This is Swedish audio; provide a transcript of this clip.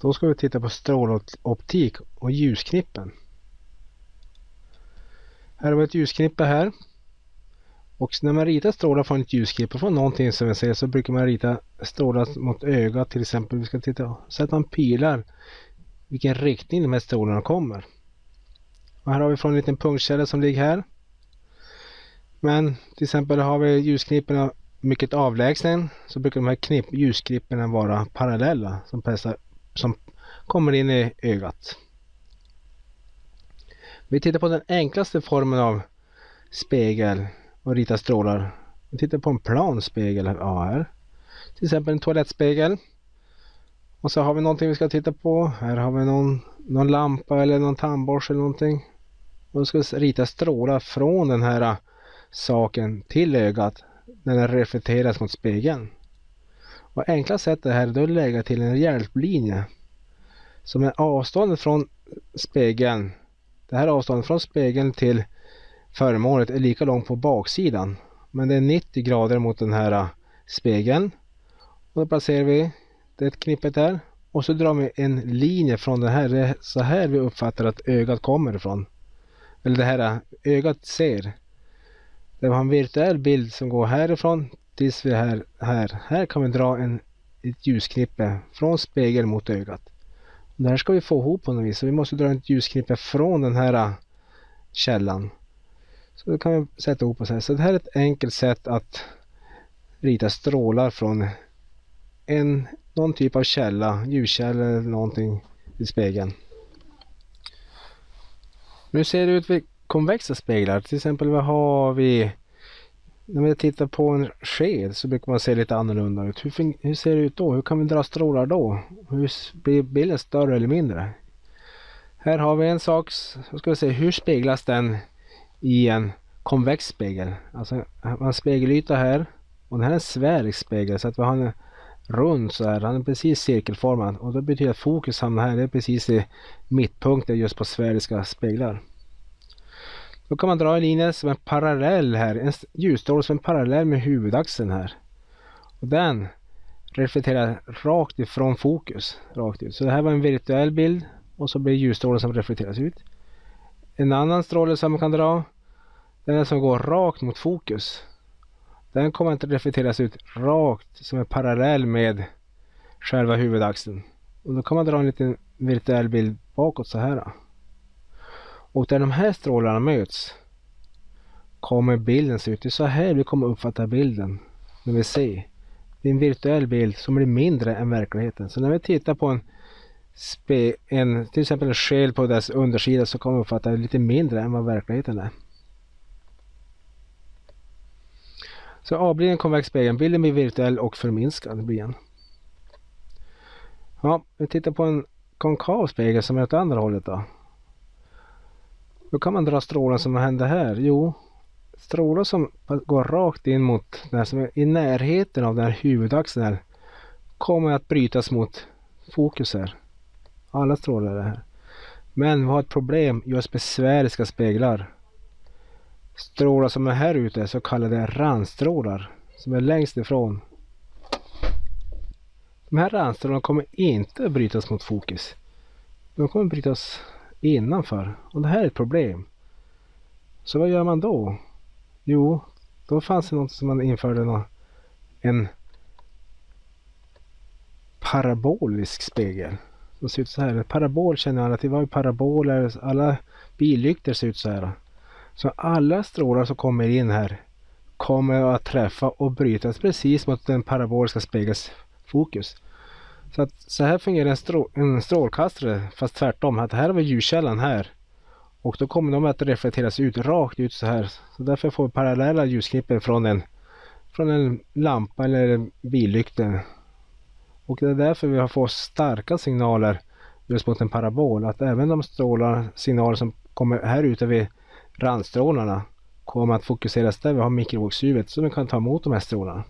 Då ska vi titta på stråloptik och ljusknippen. Här har vi ett ljusknippe här. Och när man ritar strålar från ett ljusknippe från någonting som vi ser så brukar man rita strålar mot ögat till exempel. Vi ska titta så att man pilar vilken riktning de här strålarna kommer. Och här har vi från en liten punktkälla som ligger här. Men till exempel har vi ljusknipporna mycket avlägsen så brukar de här knipp, ljusknipporna vara parallella som, passar, som kommer in i ögat. Vi tittar på den enklaste formen av spegel och ritar strålar. Vi tittar på en plan spegel här. Till exempel en toalettspegel. Och så har vi någonting vi ska titta på. Här har vi någon, någon lampa eller någon tandborste eller någonting. Och ska rita strålar från den här ah, saken till ögat när den reflekteras mot spegeln. Och enkla sättet här är att lägga till en hjälplinje som är avståndet från spegeln. Det här avståndet från spegeln till föremålet är lika långt på baksidan. Men det är 90 grader mot den här äh, spegeln. Och då placerar vi det knippet där. Och så drar vi en linje från den här. Det är så här vi uppfattar att ögat kommer ifrån. Eller det här äh, ögat ser. Det var en virtuell bild som går härifrån tills vi är här. Här, här kan vi dra en, ett ljusknippe från spegeln mot ögat. Det här ska vi få ihop på något vis. Så vi måste dra ett ljusknippe från den här äh, källan. Så då kan vi sätta ihop oss här. Så det här är ett enkelt sätt att rita strålar från en, någon typ av källa, ljuskälla eller någonting i spegeln. Nu ser det ut vid konvexa speglar. Till exempel vad har vi? När vi tittar på en sked så brukar man se lite annorlunda ut. Hur, hur ser det ut då? Hur kan vi dra strålar då? Hur blir bilden större eller mindre? Här har vi en sak. Så ska vi se hur speglas den i en konvex spegel. Alltså man har spegelyta här och den här är en sfärisk spegel så att vi har en rund så här. Den är precis cirkelformad och det betyder att fokus hamnar här. Det är precis i mittpunkten just på sfäriska speglar. Då kan man dra en linje som är parallell här. En ljusstråle som är parallell med huvudaxeln här. Och den reflekterar rakt ifrån fokus. Rakt ut. Så det här var en virtuell bild och så blir ljusstrålen som reflekteras ut. En annan stråle som man kan dra. Den är som går rakt mot fokus. Den kommer inte reflekteras ut rakt som är parallell med själva huvudaxeln. Och då kan man dra en liten virtuell bild bakåt så här. Och där de här strålarna möts kommer bilden se ut. Det är så här vi kommer uppfatta bilden när vi ser. Det är en virtuell bild som blir mindre än verkligheten. Så när vi tittar på en, spe, en till exempel en själ på dess undersida så kommer vi uppfatta det lite mindre än vad verkligheten är. Så avblir blir en konvex spegel. Bilden blir virtuell och förminskad. Blir en. Ja, vi tittar på en konkav spegel som är åt andra hållet då. Då kan man dra strålar som händer här. Jo, strålar som går rakt in mot den som är i närheten av den här huvudaxeln här, kommer att brytas mot fokus här. Alla strålar är här. Men vi har ett problem just med sfäriska speglar. Strålar som är här ute, så kallade randstrålar, som är längst ifrån. De här randstrålarna kommer inte att brytas mot fokus. De kommer att brytas innanför. Och det här är ett problem. Så vad gör man då? Jo, då fanns det något som man införde någon, en parabolisk spegel. Som ser ut så här. En parabol känner alla till. Vad är paraboler? Alla billyktor ser ut så här. Så alla strålar som kommer in här kommer att träffa och brytas precis mot den paraboliska spegelns fokus. Så, att, så här fungerar en, strå, en strålkastare fast tvärtom. Att här har vi ljuskällan här. Och då kommer de att reflekteras ut rakt ut så här. Så därför får vi parallella ljusknippen från en, från en lampa eller en billykta. Och det är därför vi har fått starka signaler just mot en parabol. Att även de strålar, signaler som kommer här ute vid randstrålarna kommer att fokuseras där vi har mikrovågshuvudet så vi kan ta emot de här strålarna.